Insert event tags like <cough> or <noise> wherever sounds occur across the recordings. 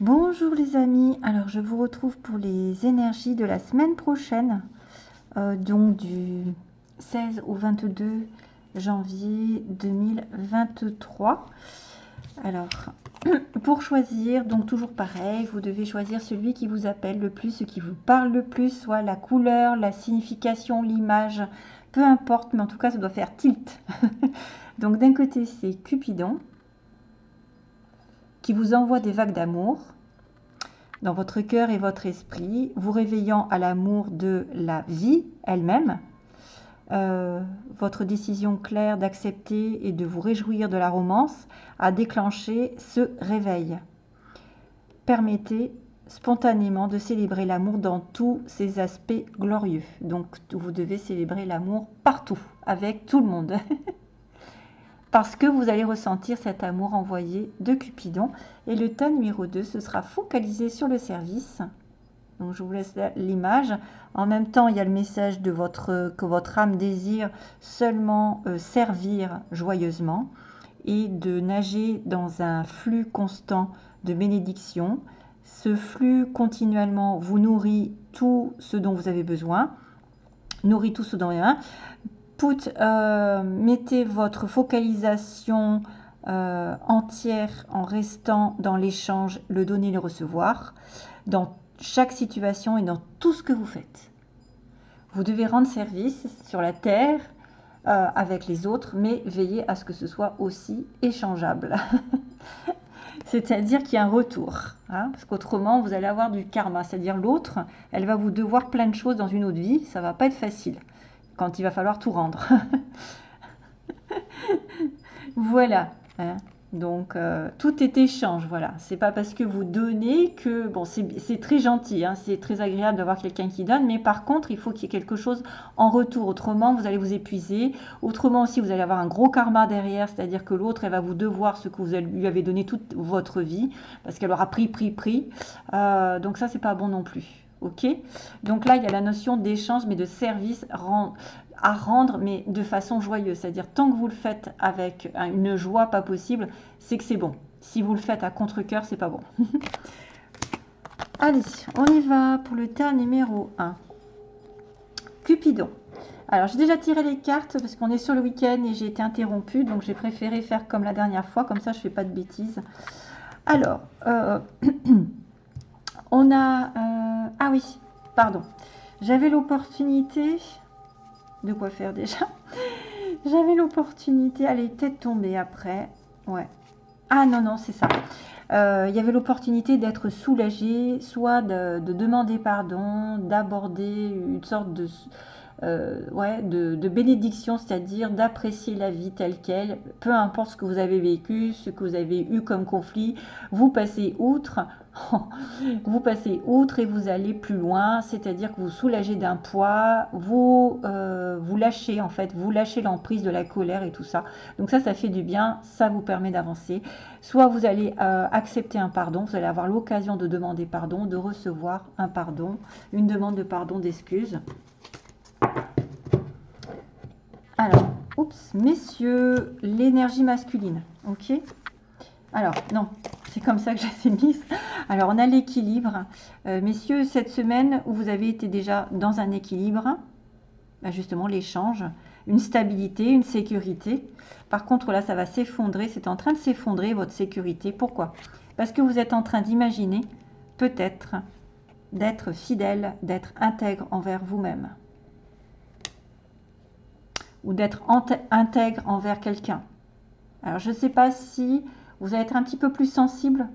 Bonjour les amis, alors je vous retrouve pour les énergies de la semaine prochaine, euh, donc du 16 au 22 janvier 2023. Alors, <clears throat> pour choisir, donc toujours pareil, vous devez choisir celui qui vous appelle le plus, ce qui vous parle le plus, soit la couleur, la signification, l'image, peu importe, mais en tout cas ça doit faire tilt. <laughs> donc d'un côté c'est Cupidon, vous envoie des vagues d'amour dans votre cœur et votre esprit, vous réveillant à l'amour de la vie elle-même, euh, votre décision claire d'accepter et de vous réjouir de la romance a déclenché ce réveil. Permettez spontanément de célébrer l'amour dans tous ses aspects glorieux. Donc vous devez célébrer l'amour partout, avec tout le monde. <laughs> Parce que vous allez ressentir cet amour envoyé de Cupidon. Et le tas numéro 2, ce sera focalisé sur le service donc je vous laisse l'image. En même temps, il y a le message que votre âme désire seulement euh, servir joyeusement et de nager dans un flux constant de bénédiction. Ce flux continuellement vous nourrit tout ce dont vous avez besoin, nourrit tout ce dont vous avez besoin. Put, euh, mettez votre focalisation euh, entière en restant dans l'échange, le donner, le recevoir, dans chaque situation et dans tout ce que vous faites. Vous devez rendre service sur la terre euh, avec les autres, mais veillez à ce que ce soit aussi échangeable. <laughs> c'est-à-dire qu'il y a un retour. Hein, parce qu'autrement, vous allez avoir du karma. C'est-à-dire l'autre, elle va vous devoir plein de choses dans une autre vie. Ça va pas être facile quand il va falloir tout rendre. <laughs> voilà. Hein. Donc, euh, tout est échange, voilà. C'est pas parce que vous donnez que, bon, c'est très gentil, hein, c'est très agréable d'avoir quelqu'un qui donne, mais par contre, il faut qu'il y ait quelque chose en retour. Autrement, vous allez vous épuiser. Autrement aussi, vous allez avoir un gros karma derrière, c'est-à-dire que l'autre, elle va vous devoir ce que vous lui avez donné toute votre vie, parce qu'elle aura pris, pris, pris. Euh, donc ça, c'est pas bon non plus. Ok Donc là, il y a la notion d'échange, mais de service à rendre, mais de façon joyeuse. C'est-à-dire, tant que vous le faites avec une joie pas possible, c'est que c'est bon. Si vous le faites à contre-coeur, c'est pas bon. <laughs> Allez, on y va pour le tas numéro 1. Cupidon. Alors, j'ai déjà tiré les cartes parce qu'on est sur le week-end et j'ai été interrompue. Donc, j'ai préféré faire comme la dernière fois. Comme ça, je ne fais pas de bêtises. Alors, euh, <clears throat> on a... Euh, ah oui, pardon. J'avais l'opportunité de quoi faire déjà. <laughs> J'avais l'opportunité, est peut-être tombée après. Ouais. Ah non, non, c'est ça. Euh, il y avait l'opportunité d'être soulagé, soit de, demander pardon, d'aborder une sorte de, euh, de, de bénédiction, c'est-à-dire d'apprécier la vie telle qu'elle, peu importe ce que vous avez vécu, ce que vous avez eu comme conflit, vous passez outre vous passez outre et vous allez plus loin, c'est-à-dire que vous soulagez d'un poids, vous, euh, vous lâchez en fait, vous lâchez l'emprise de la colère et tout ça. Donc ça, ça fait du bien, ça vous permet d'avancer. Soit vous allez euh, accepter un pardon, vous allez avoir l'occasion de demander pardon, de recevoir un pardon, une demande de pardon, d'excuse. Alors, oups, messieurs, l'énergie masculine, ok? Alors, non, c'est comme ça que je les ai mises. Alors, on a l'équilibre. Euh, messieurs, cette semaine où vous avez été déjà dans un équilibre, bah, justement l'échange, une stabilité, une sécurité. Par contre, là, ça va s'effondrer. C'est en train de s'effondrer, votre sécurité. Pourquoi? Parce que vous êtes en train d'imaginer, peut-être, d'être fidèle, d'être intègre envers vous-même. Ou d'être intègre envers quelqu'un. Alors, je ne sais pas si vous allez être un petit peu plus sensible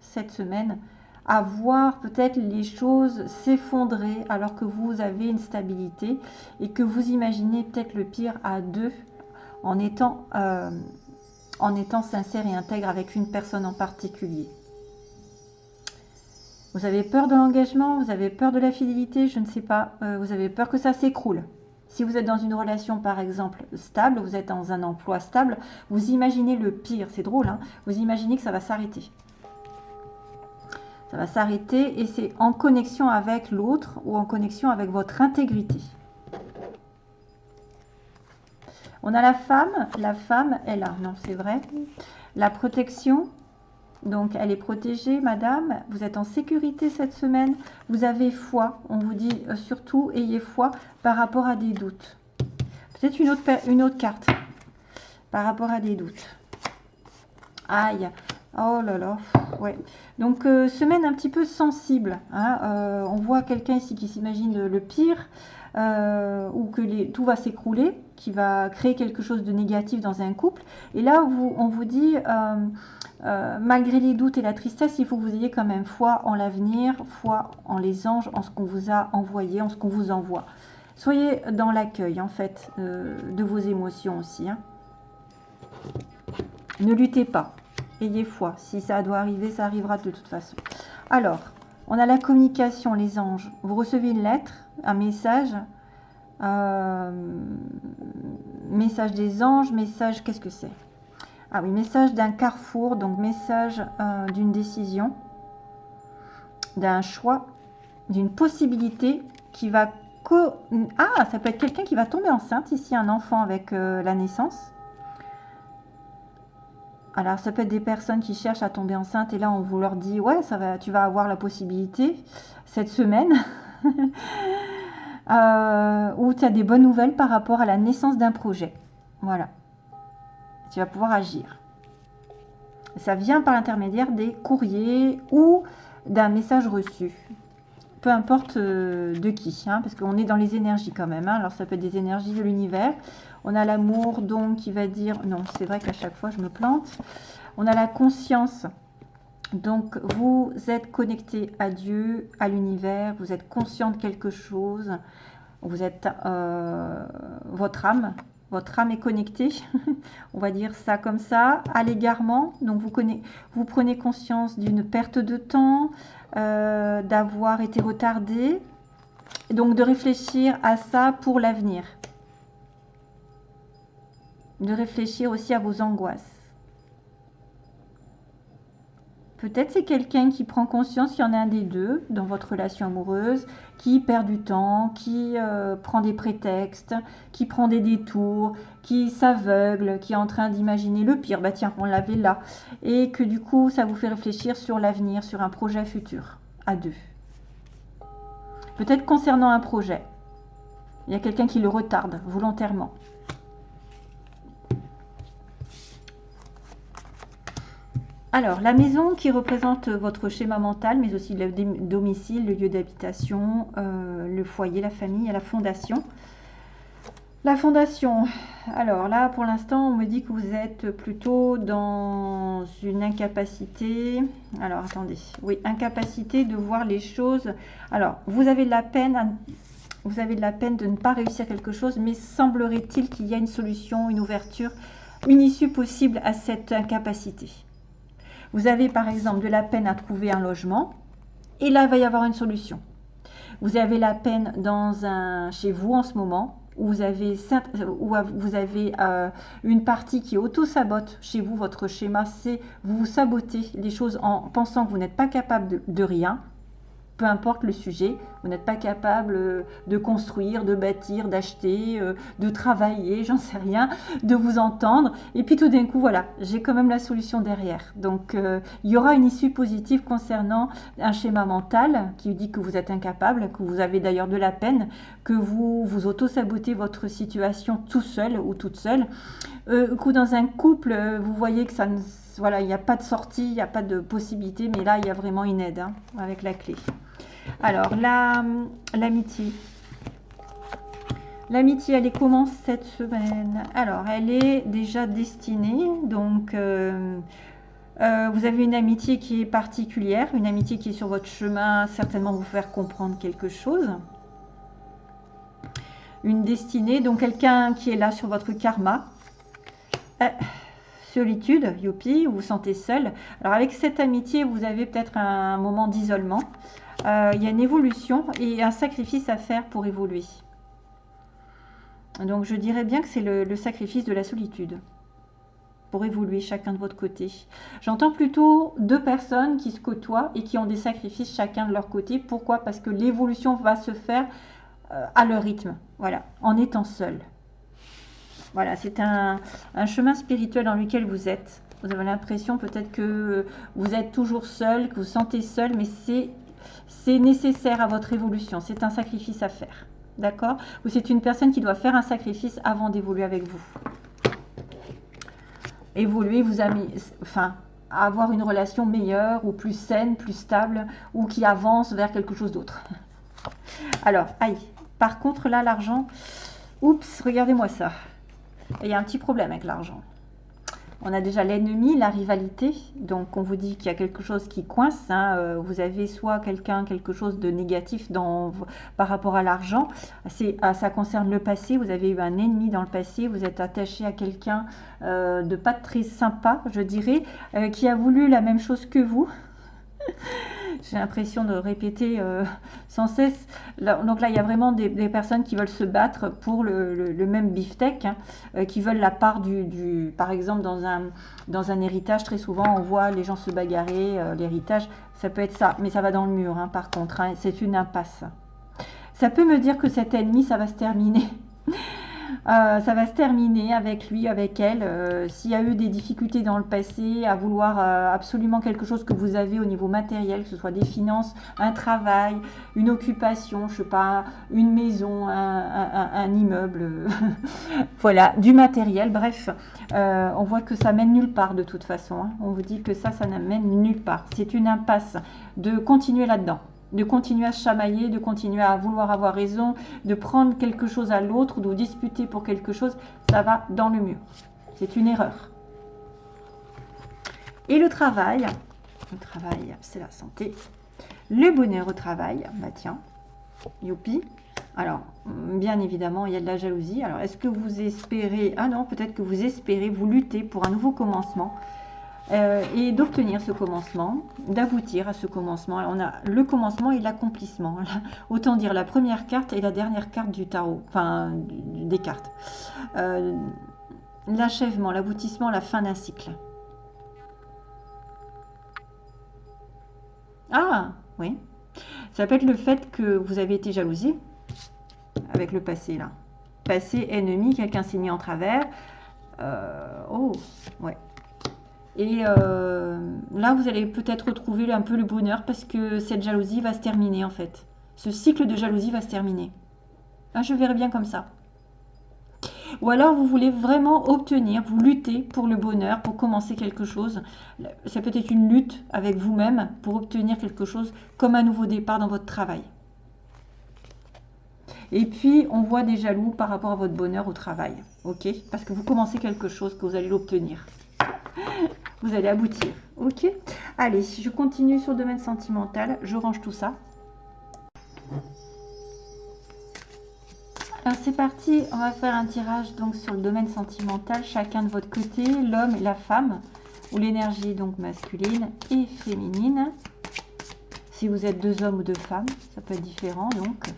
cette semaine à voir peut-être les choses s'effondrer alors que vous avez une stabilité et que vous imaginez peut-être le pire à deux en étant, euh, en étant sincère et intègre avec une personne en particulier. Vous avez peur de l'engagement, vous avez peur de la fidélité, je ne sais pas, euh, vous avez peur que ça s'écroule. Si vous êtes dans une relation, par exemple, stable, vous êtes dans un emploi stable, vous imaginez le pire, c'est drôle, hein vous imaginez que ça va s'arrêter. Ça va s'arrêter et c'est en connexion avec l'autre ou en connexion avec votre intégrité. On a la femme, la femme est là, non c'est vrai. La protection, Donc, elle est protégée, madame. Vous êtes en sécurité cette semaine. Vous avez foi. On vous dit euh, surtout, ayez foi par rapport à des doutes. Peut-être une autre, carte par rapport à des doutes. Aïe. Oh là là. Ouais. Donc, euh, semaine un petit peu sensible. Hein. Euh, on voit quelqu'un ici qui s'imagine le pire. ou que tout va s'écrouler, qui va créer quelque chose de négatif dans un couple. Et là, on vous dit, euh, malgré les doutes et la tristesse, il faut que vous ayez quand même foi en l'avenir, foi en les anges, en ce qu'on vous a envoyé, en ce qu'on vous envoie. Soyez dans l'accueil, en fait, euh, de vos émotions aussi. Hein. Ne luttez pas. Ayez foi. Si ça doit arriver, ça arrivera de toute façon. Alors, on a la communication, les anges. Vous recevez une lettre, un message. Euh, message des anges, message, qu'est-ce que c'est? Ah oui, message d'un carrefour, donc message euh, d'une décision, d'un choix, d'une possibilité qui va... Ah, ça peut être quelqu'un qui va tomber enceinte, ici un enfant avec euh, la naissance. Alors, ça peut être des personnes qui cherchent à tomber enceinte et là, on vous leur dit, ouais, tu vas avoir la possibilité cette semaine. <laughs> euh, ou tu as des bonnes nouvelles par rapport à la naissance d'un projet. Voilà tu vas pouvoir agir. Ça vient par l'intermédiaire des courriers ou d'un message reçu. Peu importe euh, de qui, hein, parce qu'on est dans les énergies quand même. Hein. Alors ça peut être des énergies de l'univers. On a l'amour donc qui va dire, non c'est vrai qu'à chaque fois je me plante. On a la conscience donc, vous êtes connecté à Dieu, à l'univers, vous êtes conscient de quelque chose, vous êtes euh, votre âme, votre âme est connectée, <laughs> on va dire ça comme ça, à l'égarement. Donc vous, prenez conscience d'une perte de temps, euh, d'avoir été retardé, donc de réfléchir à ça pour l'avenir. De réfléchir aussi à vos angoisses. Peut-être c'est quelqu'un qui prend conscience, il y en a un des deux dans votre relation amoureuse, qui perd du temps, qui euh, prend des prétextes, qui prend des détours, qui s'aveugle, qui est en train d'imaginer le pire, bah tiens, on l'avait là, et que du coup ça vous fait réfléchir sur l'avenir, sur un projet futur, à deux. Peut-être concernant un projet, il y a quelqu'un qui le retarde volontairement. Alors, la maison qui représente votre schéma mental, mais aussi le domicile, le lieu d'habitation, euh, le foyer, la famille la fondation. La fondation, alors là, pour l'instant, on me dit que vous êtes plutôt dans une incapacité. Alors, attendez. Oui, incapacité de voir les choses. Alors, vous avez de la peine vous avez de la peine de ne pas réussir quelque chose, mais semblerait-il qu'il y a une solution, une ouverture, une issue possible à cette incapacité. Vous avez par exemple de la peine à trouver un logement et là, il va y avoir une solution. Vous avez la peine dans un, chez vous en ce moment où vous avez, euh, une partie qui auto-sabote chez vous, votre schéma, c'est vous vous sabotez les choses en pensant que vous n'êtes pas capable de rien peu importe le sujet, vous n'êtes pas capable euh, de construire, de bâtir, d'acheter, euh, de travailler, <laughs> j'en sais rien, de vous entendre. Et puis tout d'un coup, voilà, j'ai quand même la solution derrière. Donc euh, il y aura une issue positive concernant un schéma mental qui dit que vous êtes incapable, que vous avez d'ailleurs de la peine, que vous vous auto-sabotez votre situation tout seul ou toute seule. que dans un couple, vous voyez que ça ne voilà, il n'y a pas de sortie, il n'y a pas de possibilité, mais là, il y a vraiment une aide hein, avec la clé. Alors, l'amitié. L'amitié, elle est comment cette semaine? Alors, elle est déjà destinée. Donc, euh, euh, vous avez une amitié qui est particulière, une amitié qui est sur votre chemin, certainement vous faire comprendre quelque chose. Une destinée, donc quelqu'un qui est là sur votre karma. Euh, solitude, youpi, vous vous sentez seul. Alors avec cette amitié, vous avez peut-être un moment d'isolement. Euh, il y a une évolution et un sacrifice à faire pour évoluer. Donc je dirais bien que c'est le, sacrifice de la solitude pour évoluer chacun de votre côté. J'entends plutôt deux personnes qui se côtoient et qui ont des sacrifices chacun de leur côté. Pourquoi? Parce que l'évolution va se faire euh, à leur rythme, voilà, en étant seul. Voilà, c'est un, chemin spirituel dans lequel vous êtes. Vous avez l'impression peut-être que vous êtes toujours seul, que vous sentez seul, mais c'est nécessaire à votre évolution. C'est un sacrifice à faire. D'accord? Ou c'est une personne qui doit faire un sacrifice avant d'évoluer avec vous. Évoluer vous a mis, enfin, avoir une relation meilleure ou plus saine, plus stable, ou qui avance vers quelque chose d'autre. <laughs> Alors, aïe. Par contre, là, l'argent, oups, regardez-moi ça. Il y a un petit problème avec l'argent. On a déjà l'ennemi, la rivalité. Donc, on vous dit qu'il y a quelque chose qui coince. Hein. Euh, vous avez soit quelqu'un, quelque chose de négatif par rapport à l'argent. Ah, ça concerne le passé. Vous avez eu un ennemi dans le passé. Vous êtes attaché à quelqu'un euh, de pas très sympa, je dirais, euh, qui a voulu la même chose que vous. J'ai l'impression de répéter euh, sans cesse. donc là, il y a vraiment des, personnes qui veulent se battre pour le, même beefsteak, hein, euh, qui veulent la part du, par exemple, dans un, dans un héritage, très souvent, on voit les gens se bagarrer, euh, l'héritage, ça peut être ça, mais ça va dans le mur, hein, par contre, hein, c'est une impasse. Ça peut me dire que cet ennemi, ça va se terminer. Euh, ça va se terminer avec lui, avec elle. Euh, s'il y a eu des difficultés dans le passé à vouloir euh, absolument quelque chose que vous avez au niveau matériel, que ce soit des finances, un travail, une occupation, je sais pas, une maison, un, immeuble, <laughs> voilà, du matériel, bref, on voit que ça mène nulle part de toute façon. Hein. On vous dit que ça, ça n'amène nulle part. C'est une impasse de continuer là-dedans de continuer à chamailler, de continuer à vouloir avoir raison, de prendre quelque chose à l'autre, de disputer pour quelque chose, ça va dans le mur. C'est une erreur. Et le travail, le travail, c'est la santé. Le bonheur au travail, bah tiens, youpi. Alors, bien évidemment, il y a de la jalousie. Alors, est-ce que vous espérez, ah non, peut-être que vous espérez, vous luttez pour un nouveau commencement euh, et d'obtenir ce commencement, d'aboutir à ce commencement. on a le commencement et l'accomplissement. <laughs> Autant dire la première carte et la dernière carte du tarot, enfin des cartes. Euh, l'achèvement, l'aboutissement, la fin d'un cycle. Ah, oui. Ça peut être le fait que vous avez été jalousie avec le passé là. Passé ennemi, quelqu'un s'est mis en travers. Euh, oh, ouais. Et euh, là, vous allez peut-être retrouver un peu le bonheur parce que cette jalousie va se terminer en fait. Ce cycle de jalousie va se terminer. Ah, je verrai bien comme ça. Ou alors vous voulez vraiment obtenir, vous luttez pour le bonheur, pour commencer quelque chose. Ça peut être une lutte avec vous-même pour obtenir quelque chose comme un nouveau départ dans votre travail. Et puis, on voit des jaloux par rapport à votre bonheur au travail. OK? Parce que vous commencez quelque chose que vous allez l'obtenir vous allez aboutir. Ok Allez, je continue sur le domaine sentimental. Je range tout ça. Alors c'est parti, on va faire un tirage donc sur le domaine sentimental, chacun de votre côté, l'homme et la femme, ou l'énergie donc masculine et féminine. Si vous êtes deux hommes ou deux femmes, ça peut être différent donc.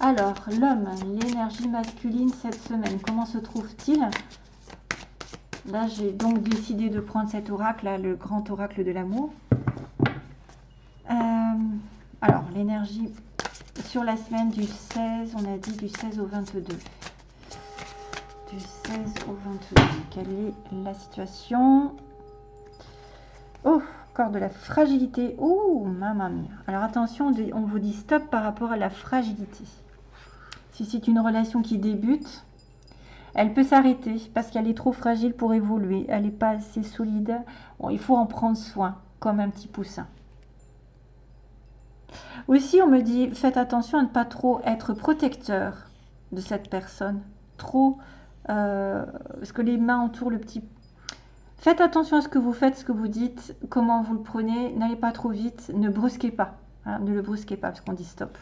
Alors, l'homme, l'énergie masculine cette semaine, comment se trouve-t-il? Là, j'ai donc décidé de prendre cet oracle, là, le grand oracle de l'amour. Euh, alors, l'énergie sur la semaine du 16, on a dit du 16 au 22. Du 16 au 22. Quelle est la situation? Oh, encore de la fragilité. Oh, maman mia. Alors attention, on vous dit stop par rapport à la fragilité. Si c'est une relation qui débute, elle peut s'arrêter parce qu'elle est trop fragile pour évoluer. Elle n'est pas assez solide. il faut en prendre soin, comme un petit poussin. Aussi, on me dit, faites attention à ne pas trop être protecteur de cette personne. Trop, euh, parce que les mains entourent le petit... Faites attention à ce que vous faites, ce que vous dites, comment vous le prenez. N'allez pas trop vite, ne brusquez pas. Hein, ne le brusquez pas, parce qu'on dit stop.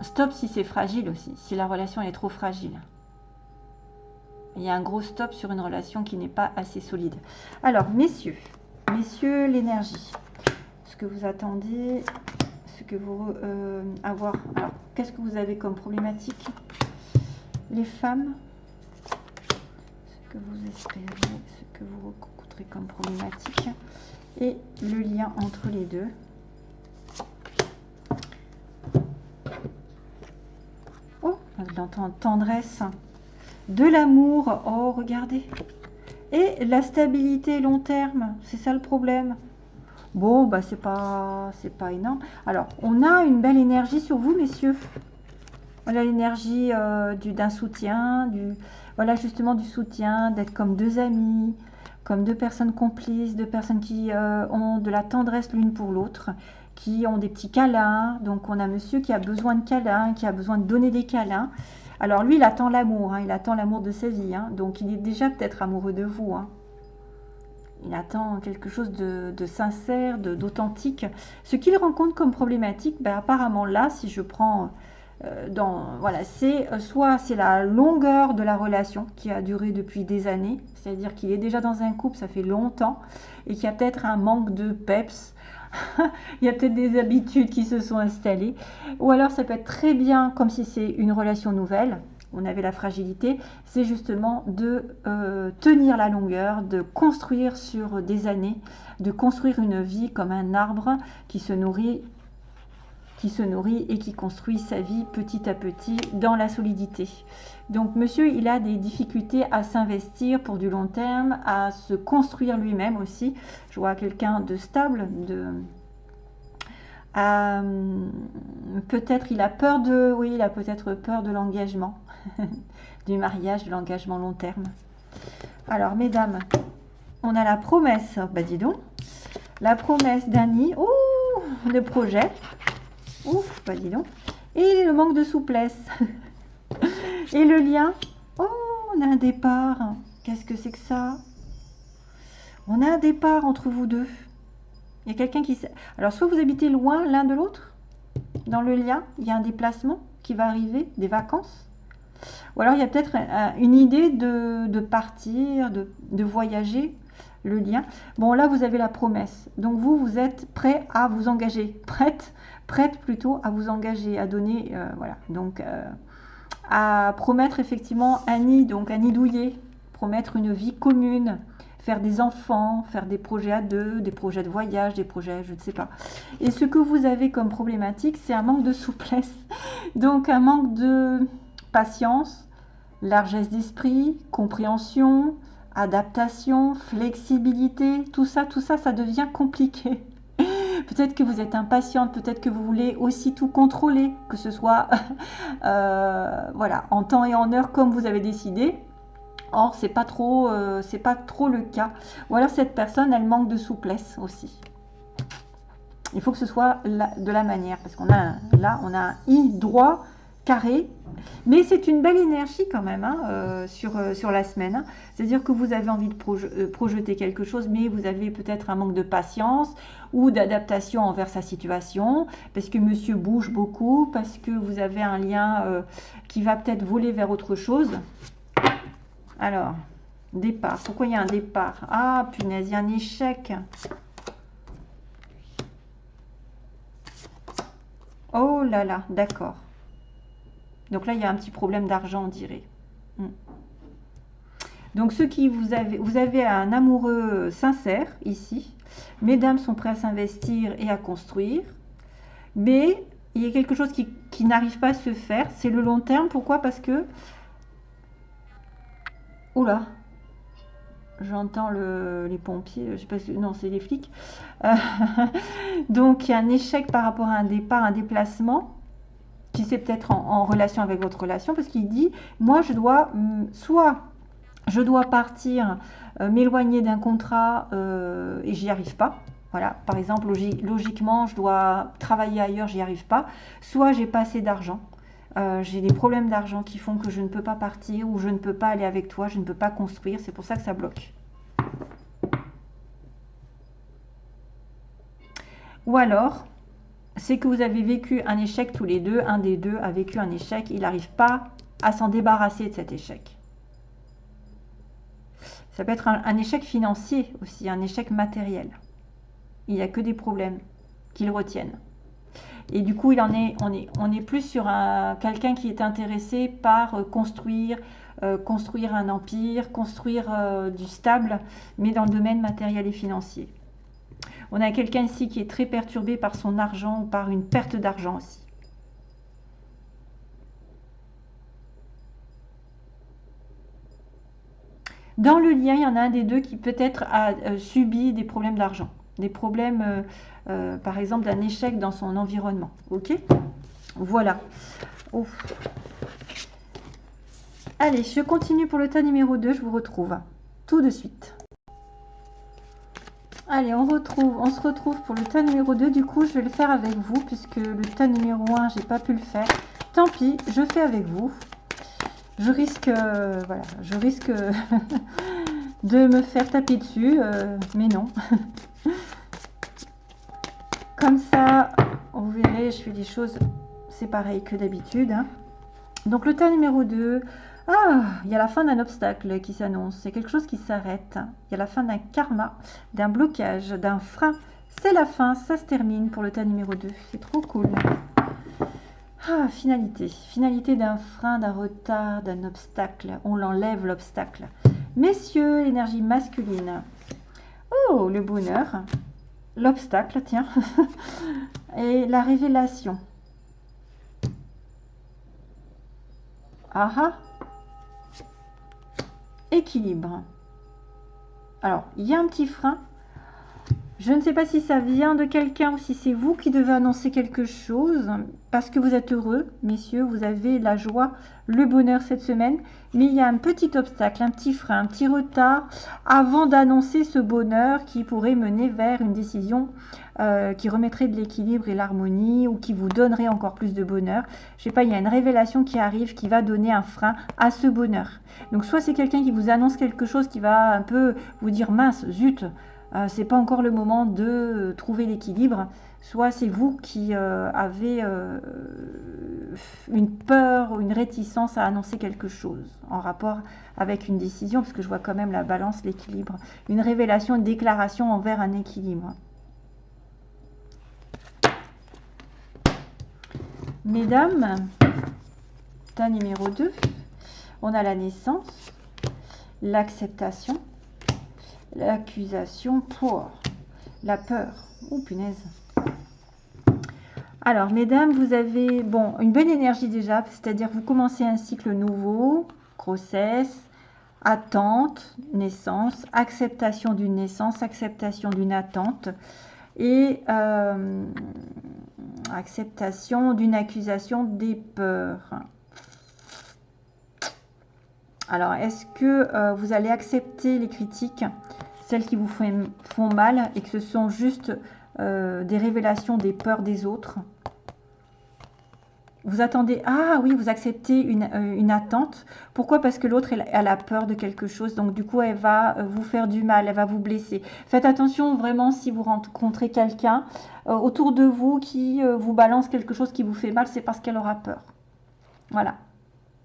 Stop si c'est fragile aussi, si la relation est trop fragile. Il y a un gros stop sur une relation qui n'est pas assez solide. Alors, messieurs, messieurs, l'énergie. Ce que vous attendez, ce que vous euh, avoir. Alors, qu'est-ce que vous avez comme problématique? Les femmes, ce que vous espérez, ce que vous rencontrez comme problématique et le lien entre les deux. L'entends, tendresse, de l'amour, oh regardez, et la stabilité long terme, c'est ça le problème. Bon, bah c'est pas, c'est pas énorme. Alors, on a une belle énergie sur vous, messieurs. Voilà l'énergie euh, d'un soutien, du, voilà justement du soutien, d'être comme deux amis, comme deux personnes complices, deux personnes qui euh, ont de la tendresse l'une pour l'autre, qui ont des petits câlins. Donc on a monsieur qui a besoin de câlins, qui a besoin de donner des câlins. Alors lui, il attend l'amour, hein, il attend l'amour de sa vie. Hein. donc il est déjà peut-être amoureux de vous. Hein. Il attend quelque chose de, sincère, d'authentique. Ce qu'il rencontre comme problématique, ben, apparemment là, si je prends euh, dans, voilà, c'est euh, soit c'est la longueur de la relation qui a duré depuis des années, c'est-à-dire qu'il est déjà dans un couple, ça fait longtemps, et qu'il y a peut-être un manque de peps, <laughs> il y a peut-être des habitudes qui se sont installées, ou alors ça peut être très bien comme si c'est une relation nouvelle, on avait la fragilité, c'est justement de euh, tenir la longueur, de construire sur des années, de construire une vie comme un arbre qui se nourrit qui se nourrit et qui construit sa vie petit à petit dans la solidité. Donc monsieur, il a des difficultés à s'investir pour du long terme, à se construire lui-même aussi. Je vois quelqu'un de stable, de euh, peut-être il a peur de, oui, il a peut-être peur de l'engagement, <laughs> du mariage, de l'engagement long terme. Alors, mesdames, on a la promesse, bah dis donc, la promesse d'Annie, oh, le projet, Ouf, bah dis donc. Et le manque de souplesse. <laughs> Et le lien. Oh, on a un départ. Qu'est-ce que c'est que ça? On a un départ entre vous deux. Il y a quelqu'un qui... Alors, soit vous habitez loin l'un de l'autre, dans le lien, il y a un déplacement qui va arriver, des vacances. Ou alors, il y a peut-être une idée de, partir, de, de voyager, le lien. Bon, là, vous avez la promesse. Donc, vous, vous êtes prêt à vous engager, <laughs> prête prête plutôt à vous engager, à donner, euh, voilà, donc euh, à promettre effectivement un nid, donc un nid douillet, promettre une vie commune, faire des enfants, faire des projets à deux, des projets de voyage, des projets, je ne sais pas. Et ce que vous avez comme problématique, c'est un manque de souplesse, <laughs> donc un manque de patience, largesse d'esprit, compréhension, adaptation, flexibilité, tout ça, tout ça, ça devient compliqué. Peut-être que vous êtes impatiente, peut-être que vous voulez aussi tout contrôler, que ce soit <laughs> euh, voilà, en temps et en heure comme vous avez décidé. Or, c'est pas trop, euh, pas trop le cas. Ou alors cette personne, elle manque de souplesse aussi. Il faut que ce soit de la manière, parce qu'on a là, on a un i droit carré mais c'est une belle énergie quand même hein, euh, sur, euh, sur la semaine. Hein. C'est-à-dire que vous avez envie de euh, projeter quelque chose, mais vous avez peut-être un manque de patience ou d'adaptation envers sa situation, parce que monsieur bouge beaucoup, parce que vous avez un lien qui va peut-être voler vers autre chose. Alors, départ. Pourquoi il y a un départ? Ah, punaise, il y a un échec. Oh là là, d'accord. Donc là, il y a un petit problème d'argent, on dirait. Hmm. Donc ceux qui vous avez, vous avez un amoureux sincère ici. Mesdames sont prêts à s'investir et à construire. Mais il y a quelque chose qui, n'arrive pas à se faire. C'est le long terme. Pourquoi? Parce que... Oula J'entends les pompiers, je sais pas non, c'est les flics. <laughs> Donc, il y a un échec par rapport à un départ, un déplacement qui c'est peut-être en, relation avec votre relation, parce qu'il dit, moi je dois, hum, soit je dois partir, euh, m'éloigner d'un contrat euh, et j'y arrive pas. Voilà, par exemple, logiquement, je dois travailler ailleurs, j'y arrive pas. Soit j'ai pas assez d'argent, euh, j'ai des problèmes d'argent qui font que je ne peux pas partir ou je ne peux pas aller avec toi, je ne peux pas construire, c'est pour ça que ça bloque. Ou alors, c'est que vous avez vécu un échec tous les deux, un des deux a vécu un échec, il n'arrive pas à s'en débarrasser de cet échec. Ça peut être un, échec financier aussi, un échec matériel. Il n'y a que des problèmes qui le retiennent. Et du coup, on est plus sur quelqu'un qui est intéressé par euh, construire, euh, construire un empire, construire euh, du stable, mais dans le domaine matériel et financier. On a quelqu'un ici qui est très perturbé par son argent ou par une perte d'argent aussi. Dans le lien, il y en a un des deux qui peut-être a euh, subi des problèmes d'argent, des problèmes, euh, euh, par exemple, d'un échec dans son environnement. Ok? Voilà. Allez, je continue pour le tas numéro 2, je vous retrouve tout de suite. Allez, on, retrouve, on se retrouve pour le tas numéro 2. Du coup, je vais le faire avec vous puisque le tas numéro 1, j'ai pas pu le faire. Tant pis, je fais avec vous. Je risque, euh, voilà, je risque <laughs> de me faire taper dessus, euh, mais non. <laughs> Comme ça, vous verrez, je fais des choses, c'est pareil que d'habitude. Hein. Donc le tas numéro 2, ah, il y a la fin d'un obstacle qui s'annonce. C'est quelque chose qui s'arrête. Il y a la fin d'un karma, d'un blocage, d'un frein. C'est la fin, ça se termine pour le tas numéro 2. C'est trop cool. Ah, finalité. Finalité d'un frein, d'un retard, d'un obstacle. On l'enlève l'obstacle. Messieurs, l'énergie masculine. Oh, le bonheur. L'obstacle, tiens. <laughs> Et la révélation. Ah ah équilibre. Alors, il y a un petit frein. Je ne sais pas si ça vient de quelqu'un ou si c'est vous qui devez annoncer quelque chose, parce que vous êtes heureux, messieurs, vous avez la joie, le bonheur cette semaine, mais il y a un petit obstacle, un petit frein, un petit retard avant d'annoncer ce bonheur qui pourrait mener vers une décision euh, qui remettrait de l'équilibre et l'harmonie ou qui vous donnerait encore plus de bonheur. Je sais pas, il y a une révélation qui arrive qui va donner un frein à ce bonheur. Donc soit c'est quelqu'un qui vous annonce quelque chose qui va un peu vous dire mince, zut, euh, c'est pas encore le moment de trouver l'équilibre, soit c'est vous qui euh, avez euh, une peur ou une réticence à annoncer quelque chose en rapport avec une décision, parce que je vois quand même la balance, l'équilibre, une révélation, une déclaration envers un équilibre. Mesdames, tas numéro 2, on a la naissance, l'acceptation, l'accusation pour la peur. Oh punaise. Alors, mesdames, vous avez bon une bonne énergie déjà, c'est-à-dire vous commencez un cycle nouveau, grossesse, attente, naissance, acceptation d'une naissance, acceptation d'une attente et euh, acceptation d'une accusation des peurs. Alors, est-ce que euh, vous allez accepter les critiques, celles qui vous font, mal, et que ce sont juste euh, des révélations des peurs des autres Vous attendez, ah oui, vous acceptez une, euh, attente. Pourquoi? Parce que l'autre, elle, a peur de quelque chose. Donc, du coup, elle va vous faire du mal, elle va vous blesser. Faites attention vraiment si vous rencontrez quelqu'un autour de vous qui vous balance quelque chose qui vous fait mal, c'est parce qu'elle aura peur. Voilà.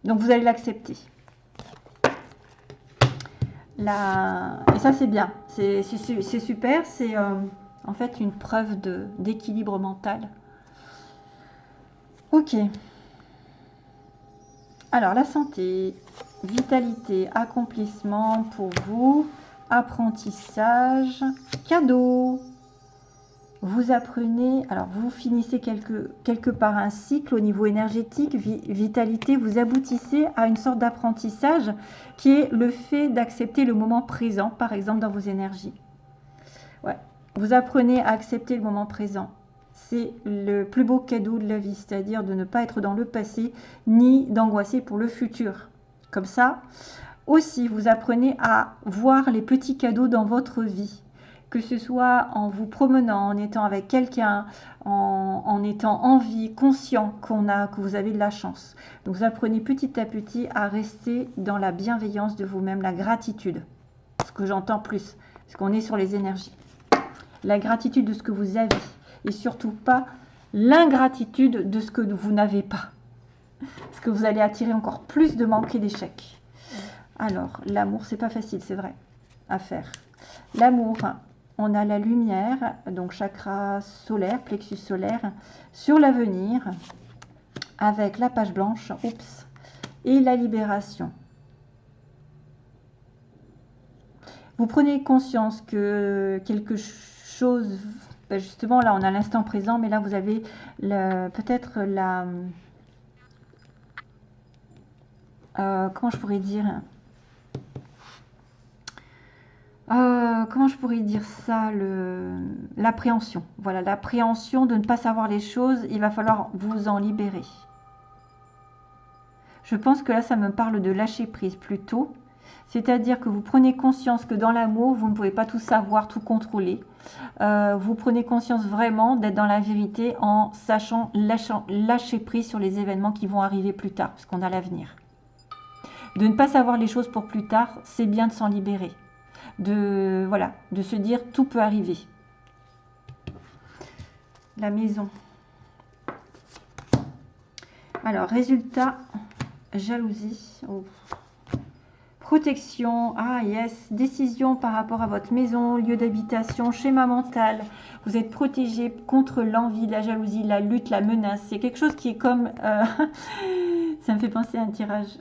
Donc, vous allez l'accepter. Et ça, c'est bien. C'est super. C'est euh, en fait une preuve d'équilibre mental. Ok. Alors, la santé, vitalité, accomplissement pour vous, apprentissage, cadeau, vous apprenez, alors vous finissez quelque, part un cycle au niveau énergétique, vitalité, vous aboutissez à une sorte d'apprentissage qui est le fait d'accepter le moment présent, par exemple dans vos énergies. Vous apprenez à accepter le moment présent. C'est le plus beau cadeau de la vie, c'est-à-dire de ne pas être dans le passé ni d'angoisser pour le futur. Comme ça, aussi, vous apprenez à voir les petits cadeaux dans votre vie que ce soit en vous promenant, en étant avec quelqu'un, en, étant en vie, conscient qu'on a, que vous avez de la chance. Donc vous apprenez petit à petit à rester dans la bienveillance de vous-même, la gratitude. Ce que j'entends plus, parce qu'on est sur les énergies. La gratitude de ce que vous avez et surtout pas l'ingratitude de ce que vous n'avez pas. Parce que vous allez attirer encore plus de manques et d'échecs. Alors, l'amour, c'est pas facile, c'est vrai, à faire. L'amour, on a la lumière, donc chakra solaire, plexus solaire, sur l'avenir, avec la page blanche, oups, et la libération. Vous prenez conscience que quelque chose, ben justement là on a l'instant présent, mais là vous avez peut-être la... Euh, comment je pourrais dire? Euh, comment je pourrais dire ça L'appréhension. Voilà, l'appréhension de ne pas savoir les choses, il va falloir vous en libérer. Je pense que là, ça me parle de lâcher prise plutôt. C'est-à-dire que vous prenez conscience que dans l'amour, vous ne pouvez pas tout savoir, tout contrôler. Euh, vous prenez conscience vraiment d'être dans la vérité en sachant lâcher prise sur les événements qui vont arriver plus tard, parce qu'on a l'avenir. De ne pas savoir les choses pour plus tard, c'est bien de s'en libérer. De, voilà, de se dire tout peut arriver. La maison. Alors, résultat, jalousie. Oh. Protection, ah yes, décision par rapport à votre maison, lieu d'habitation, schéma mental. Vous êtes protégé contre l'envie, la jalousie, la lutte, la menace. C'est quelque chose qui est comme... Euh, <laughs> ça me fait penser à un tirage.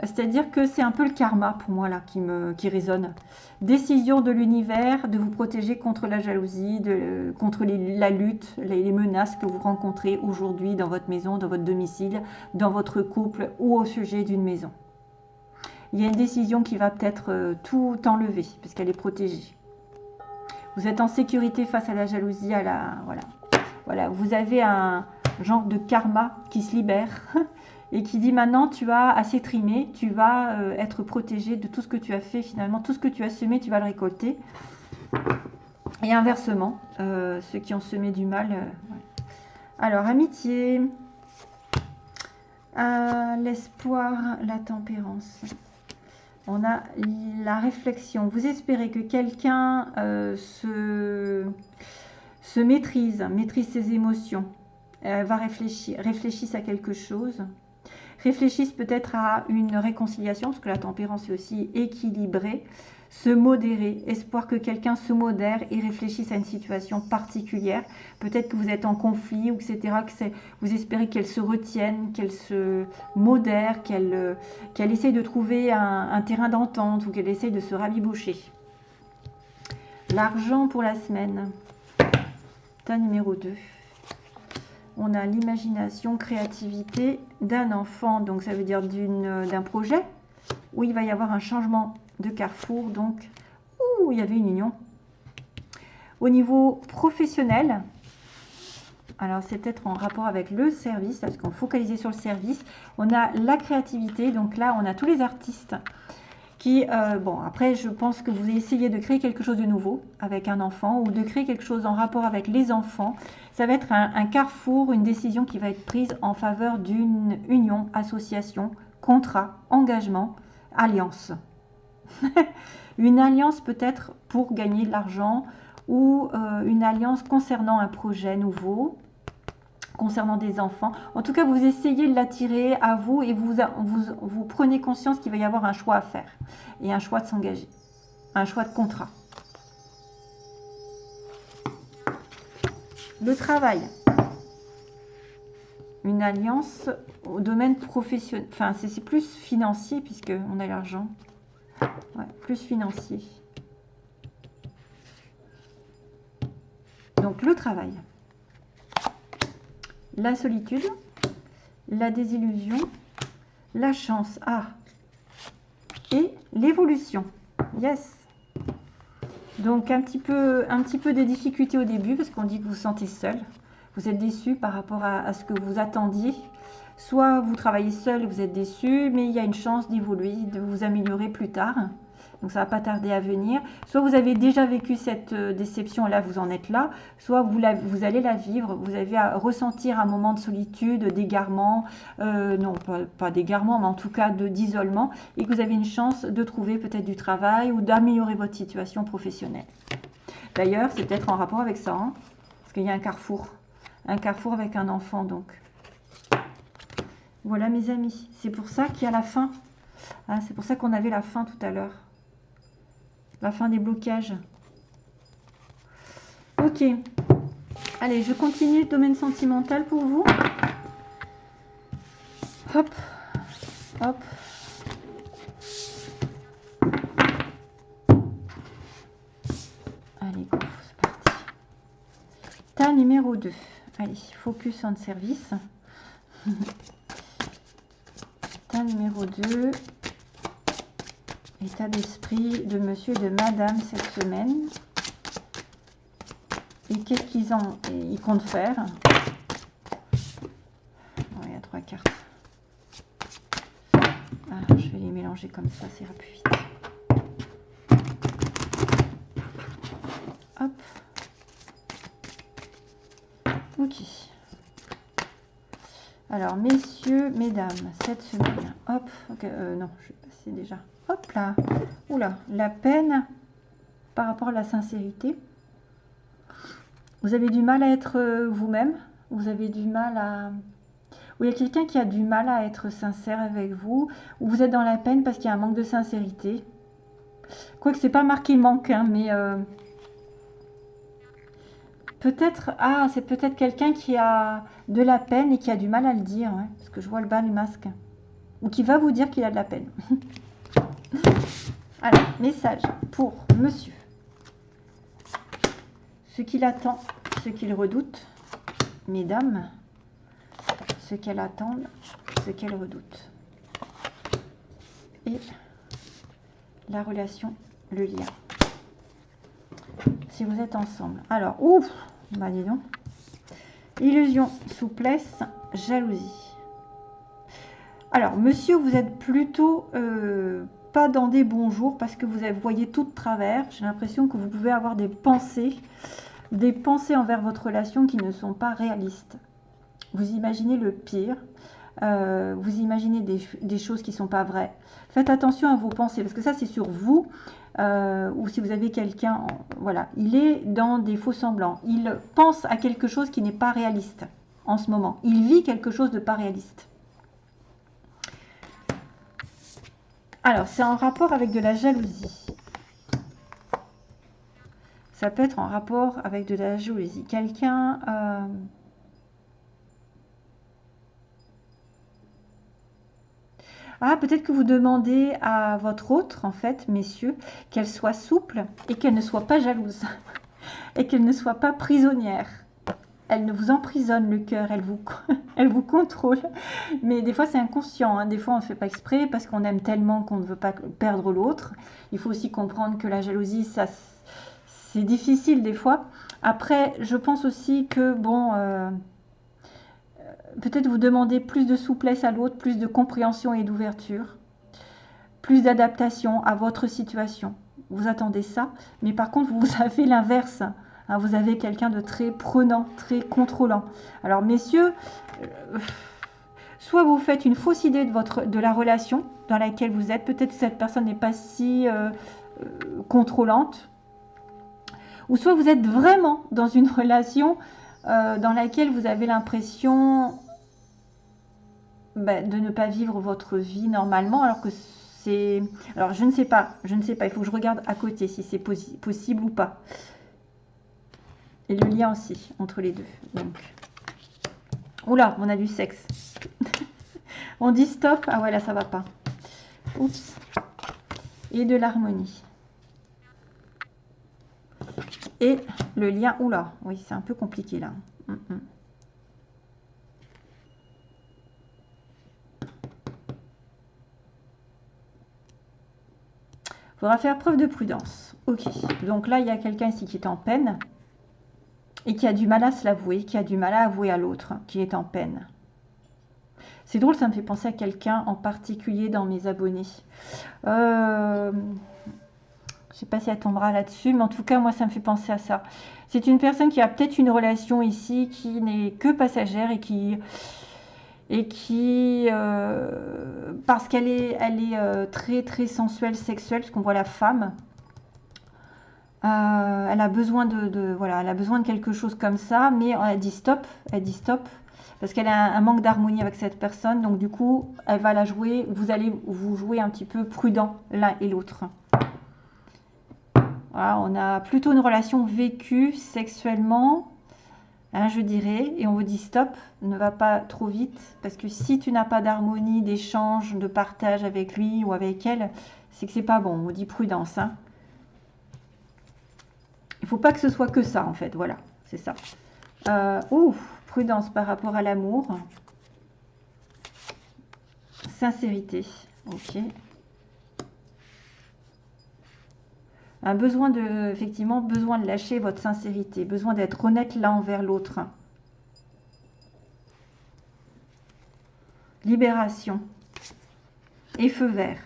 C'est-à-dire que c'est un peu le karma pour moi là qui, me, qui résonne. Décision de l'univers de vous protéger contre la jalousie, contre la lutte, les, menaces que vous rencontrez aujourd'hui dans votre maison, dans votre domicile, dans votre couple ou au sujet d'une maison il y a une décision qui va peut-être euh, tout enlever parce qu'elle est protégée. Vous êtes en sécurité face à la jalousie, à la voilà. Voilà, vous avez un genre de karma qui se libère <laughs> et qui dit maintenant tu as assez trimé, tu vas euh, être protégé de tout ce que tu as fait finalement, tout ce que tu as semé, tu vas le récolter. Et inversement, euh, ceux qui ont semé du mal. Alors, amitié, l'espoir, la tempérance on a la réflexion. Vous espérez que quelqu'un euh, se, se, maîtrise, maîtrise ses émotions, va réfléchir, réfléchisse à quelque chose, réfléchisse peut-être à une réconciliation, parce que la tempérance est aussi équilibrée, se modérer, espoir que quelqu'un se modère et réfléchisse à une situation particulière. Peut-être que vous êtes en conflit, etc. Que vous espérez qu'elle se retienne, qu'elle se modère, qu'elle euh, qu'elle essaye de trouver un, terrain d'entente ou qu'elle essaye de se rabiboucher. L'argent pour la semaine. Tas numéro 2. On a l'imagination, créativité d'un enfant, donc ça veut dire d'un projet où il va y avoir un changement de Carrefour. Donc, il y avait une union. Au niveau professionnel, alors c'est peut-être en rapport avec le service, parce qu'on focalisait sur le service. On a la créativité, donc là on a tous les artistes qui, euh, bon après je pense que vous essayez de créer quelque chose de nouveau avec un enfant ou de créer quelque chose en rapport avec les enfants. Ça va être un carrefour, une décision qui va être prise en faveur d'une union, association, contrat, engagement, alliance. <laughs> une alliance peut-être pour gagner de l'argent ou euh, une alliance concernant un projet nouveau, concernant des enfants. En tout cas, vous essayez de l'attirer à vous et vous, prenez conscience qu'il va y avoir un choix à faire et un choix de s'engager, un choix de contrat. Le travail. Une alliance au domaine professionnel. Enfin, c'est plus financier puisque on a l'argent plus financier. Donc le travail, la solitude, la désillusion, la chance, ah, et l'évolution. Yes. Donc un petit peu, un petit peu des difficultés au début parce qu'on dit que vous vous sentez seul. Vous êtes déçu par rapport à, à, ce que vous attendiez. Soit vous travaillez seul et vous êtes déçu, mais il y a une chance d'évoluer, de vous améliorer plus tard donc ça va pas tarder à venir. Soit vous avez déjà vécu cette euh, déception, là vous en êtes là, soit vous, vous allez la vivre, vous allez ressentir un moment de solitude, d'égarement, euh, non pas, d'égarement, mais en tout cas d'isolement, et que vous avez une chance de trouver peut-être du travail ou d'améliorer votre situation professionnelle. D'ailleurs, c'est peut-être en rapport avec ça, hein, parce qu'il y a un carrefour, un carrefour avec un enfant donc. Voilà mes amis, c'est pour ça qu'il y a la fin. Ah, c'est pour ça qu'on avait la fin tout à l'heure la fin des blocages. Ok. Allez, je continue le domaine sentimental pour vous. Hop. Hop. Allez, c'est parti. Tas numéro 2. Allez, focus on service. <laughs> Tas numéro 2. État d'esprit de monsieur et de madame cette semaine. Et qu'est-ce qu'ils ont ils comptent faire? Il y a trois cartes. Ah, je vais les mélanger comme ça, ça ira plus vite. Hop. Ok. Alors, messieurs, mesdames, cette semaine, hop, euh, non, je vais passer déjà, hop là, oula, la peine par rapport à la sincérité. Vous avez du mal à être euh, vous-même, vous avez du mal à... Ou il y a quelqu'un qui a du mal à être sincère avec vous, ou vous êtes dans la peine parce qu'il y a un manque de sincérité? Quoique c'est pas marqué manque, hein, mais... Euh, peut-être... Ah, c'est peut-être quelqu'un qui a de la peine et qui a du mal à le dire, parce que je vois le bas du masque. Ou qui va vous dire qu'il a de la peine. <laughs> Alors, message pour monsieur ce qu'il attend, ce qu'il redoute, mesdames, ce qu'elle attend, ce qu'elle redoute. Et la relation, le lien. Si vous êtes ensemble. Alors, ouf, bah dis donc. Illusion, souplesse, jalousie. Alors, monsieur, vous êtes plutôt euh, pas dans des bons jours parce que vous voyez tout de travers. J'ai l'impression que vous pouvez avoir des pensées des pensées envers votre relation qui ne sont pas réalistes. Vous imaginez le pire, euh, vous imaginez des, choses qui ne sont pas vraies. Faites attention à vos pensées, parce que ça c'est sur vous, euh, ou si vous avez quelqu'un, voilà, il est dans des faux semblants. Il pense à quelque chose qui n'est pas réaliste en ce moment. Il vit quelque chose de pas réaliste. Alors, c'est en rapport avec de la jalousie. Ça peut être en rapport avec de la jalousie. Quelqu'un... Euh, ah, peut-être que vous demandez à votre autre, en fait, messieurs, qu'elle soit souple et qu'elle ne soit pas jalouse. <laughs> et qu'elle ne soit pas prisonnière. Elle ne vous emprisonne le cœur, elle vous, <laughs> elle vous contrôle. Mais des fois, c'est inconscient. Hein. Des fois, on ne fait pas exprès parce qu'on aime tellement qu'on ne veut pas perdre l'autre. Il faut aussi comprendre que la jalousie, ça c'est difficile des fois. Après, je pense aussi que, bon, euh, peut-être vous demandez plus de souplesse à l'autre, plus de compréhension et d'ouverture, plus d'adaptation à votre situation. Vous attendez ça, mais par contre, vous <laughs> avez l'inverse. Hein, vous avez quelqu'un de très prenant, très contrôlant. Alors, messieurs, euh, soit vous faites une fausse idée de, la relation dans laquelle vous êtes. Peut-être que cette personne n'est pas si euh, contrôlante ou soit vous êtes vraiment dans une <laughs> relation euh, dans laquelle vous avez l'impression bah, de ne pas vivre votre vie normalement, alors que c'est... Alors je ne sais pas, je ne sais pas, il faut que je regarde à côté si c'est possible ou pas. Et le lien aussi entre les deux. Donc. Oula, on a du sexe. <laughs> on dit stop. Ah ouais, là ça va pas. Oups. Et de l'harmonie et le lien. Oula, oui, c'est un peu compliqué là. Mm, mm. Faire preuve de prudence. Ok, donc là, il y a quelqu'un ici qui est en peine et qui a du mal à se l'avouer, qui a du mal à avouer à l'autre qui est en peine. C'est drôle, ça me fait penser à quelqu'un en particulier dans mes abonnés. Euh, je sais pas si elle tombera là-dessus, mais en tout cas, moi, ça me fait penser à ça. C'est une personne qui a peut-être une relation ici qui n'est que passagère et qui, et qui euh, parce qu'elle est, elle est euh, très très sensuelle, sexuelle, parce qu'on voit la femme. Euh, elle a besoin de, voilà, elle a besoin de quelque chose comme ça, mais elle dit stop, elle dit stop, parce qu'elle a un, manque d'harmonie avec cette personne, donc du coup, elle va la jouer. Vous allez vous jouer un petit peu prudent l'un et l'autre on a plutôt une relation vécue sexuellement, hein, je dirais, et on vous dit stop, ne va pas trop vite, parce que si tu n'as pas d'harmonie, d'échange, de partage avec lui ou avec elle, c'est que c'est pas bon. On vous dit prudence. Hein. Il faut pas que ce soit que ça, en fait. Voilà, c'est ça. Euh, prudence par rapport à l'amour. Sincérité. Ok. Un besoin de, effectivement, besoin de lâcher votre sincérité, besoin d'être honnête l'un envers l'autre. Libération et feu vert.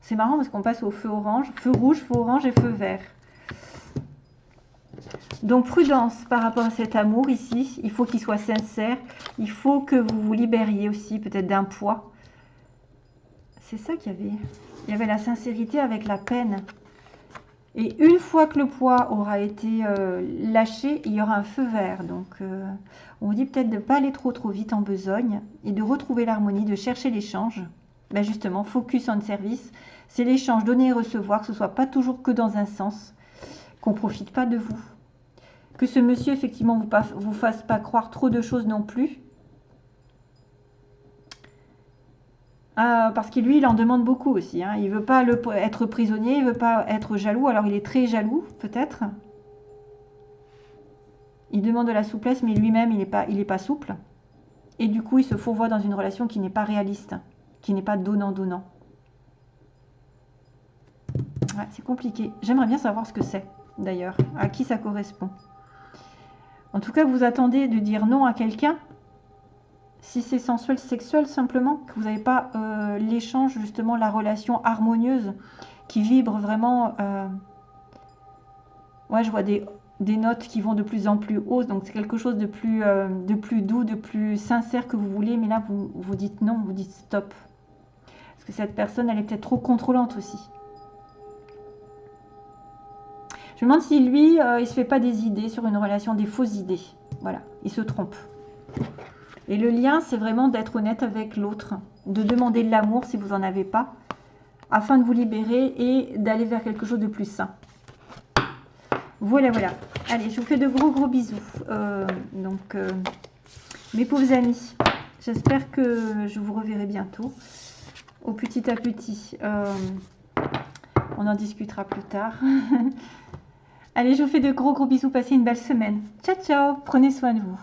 C'est marrant parce qu'on passe au feu orange, feu rouge, feu orange et feu vert. Donc prudence par rapport à cet amour ici. Il faut qu'il soit sincère. Il faut que vous vous libériez aussi peut-être d'un poids. C'est ça qu'il y avait. Il y avait la sincérité avec la peine. Et une fois que le poids aura été euh, lâché, il y aura un feu vert. Donc, euh, on dit peut-être de ne pas aller trop trop vite en besogne et de retrouver l'harmonie, de chercher l'échange. Ben justement, focus on service. C'est l'échange, donner et recevoir, que ce soit pas toujours que dans un sens, qu'on profite pas de vous. Que ce monsieur, effectivement, vous, vous fasse pas croire trop de choses non plus. Ah, parce que lui, il en demande beaucoup aussi. Hein. Il veut pas être prisonnier, il veut pas être jaloux. Alors, il est très jaloux, peut-être. Il demande de la souplesse, mais lui-même, il n'est pas, pas souple. Et du coup, il se fourvoie dans une relation qui n'est pas réaliste, qui n'est pas donnant-donnant. c'est compliqué. J'aimerais bien savoir ce que c'est, d'ailleurs, à qui ça correspond. En tout cas, vous attendez de dire non à quelqu'un si c'est sensuel, sexuel simplement, que vous n'avez pas euh, l'échange, justement, la relation harmonieuse qui vibre vraiment. Euh, ouais, je vois des, notes qui vont de plus en plus haut, donc c'est quelque chose de plus, euh, de plus doux, de plus sincère que vous voulez, mais là, vous, vous dites non, vous dites stop. Parce que cette personne, elle est peut-être trop contrôlante aussi. Je me demande si lui, il se fait pas des idées sur une relation, des fausses idées. Voilà, il se trompe. Et le lien, c'est vraiment d'être honnête avec l'autre, de demander de l'amour si vous n'en avez pas, afin de vous libérer et d'aller vers quelque chose de plus sain. Voilà, voilà. Allez, je vous fais de gros, gros bisous. Euh, donc, euh, mes pauvres amis, j'espère que je vous reverrai bientôt. Au petit à petit. Euh, on en discutera plus tard. <laughs> Allez, je vous fais de gros, gros bisous. Passez une belle semaine. Ciao, ciao. Prenez soin de vous.